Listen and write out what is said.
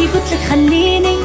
كي قلت لك خليني